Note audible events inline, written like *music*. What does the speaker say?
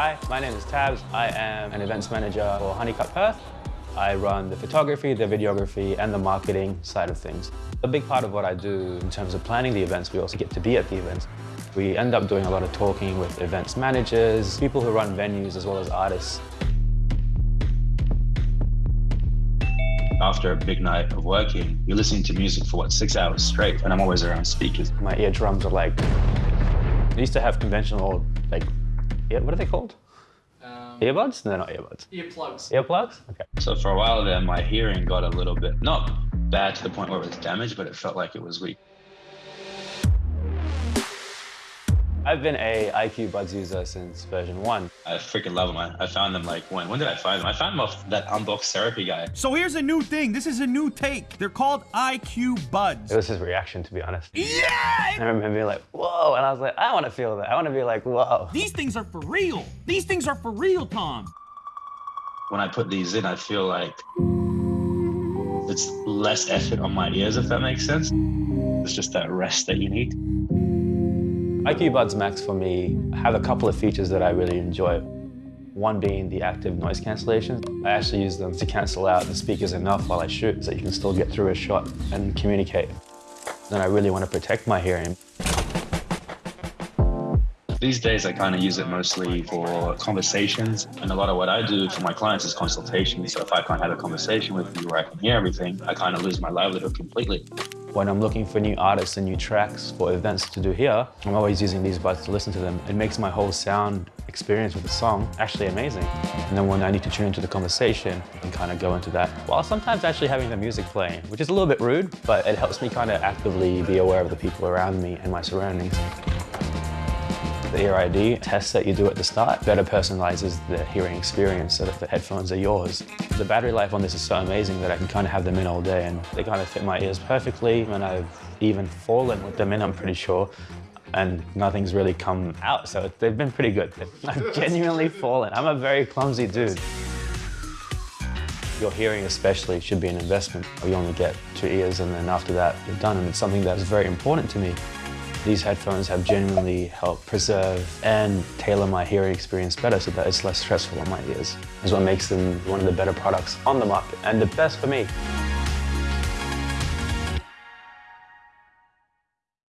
Hi, my name is Tabs. I am an events manager for Honeycutt Perth. I run the photography, the videography, and the marketing side of things. A big part of what I do in terms of planning the events, we also get to be at the events. We end up doing a lot of talking with events managers, people who run venues, as well as artists. After a big night of working, you're listening to music for what, six hours straight, and I'm always around speakers. My eardrums are like, I used to have conventional, like, ear, what are they called? Um, Earbuds? No, not earbuds. earplugs. Earplugs? Okay. So for a while there, my hearing got a little bit, not bad to the point where it was damaged, but it felt like it was weak. I've been a IQ Buds user since version one. I freaking love them. I, I found them like when? When did I find them? I found them off that unboxed therapy guy. So here's a new thing. This is a new take. They're called IQ Buds. It was his reaction, to be honest. Yeah! I remember being like, whoa, and I was like, I want to feel that. I want to be like, whoa. These things are for real. These things are for real, Tom. When I put these in, I feel like it's less effort on my ears, if that makes sense. It's just that rest that you need. IQ Buds Max for me have a couple of features that I really enjoy. One being the active noise cancellation. I actually use them to cancel out the speakers enough while I shoot so you can still get through a shot and communicate. Then I really want to protect my hearing. These days, I kind of use it mostly for conversations. And a lot of what I do for my clients is consultation. So if I can't have a conversation with you where I can hear everything, I kind of lose my livelihood completely. When I'm looking for new artists and new tracks for events to do here, I'm always using these buds to listen to them. It makes my whole sound experience with the song actually amazing. And then when I need to tune into the conversation, I can kind of go into that while sometimes actually having the music playing, which is a little bit rude, but it helps me kind of actively be aware of the people around me and my surroundings. The Ear ID test that you do at the start better personalizes the hearing experience so that the headphones are yours. The battery life on this is so amazing that I can kind of have them in all day and they kind of fit my ears perfectly and I've even fallen with them in, I'm pretty sure, and nothing's really come out, so they've been pretty good. *laughs* I've genuinely fallen. I'm a very clumsy dude. Your hearing especially should be an investment. You only get two ears and then after that you're done and it's something that is very important to me. These headphones have genuinely helped preserve and tailor my hearing experience better so that it's less stressful on my ears. Is what makes them one of the better products on the market and the best for me.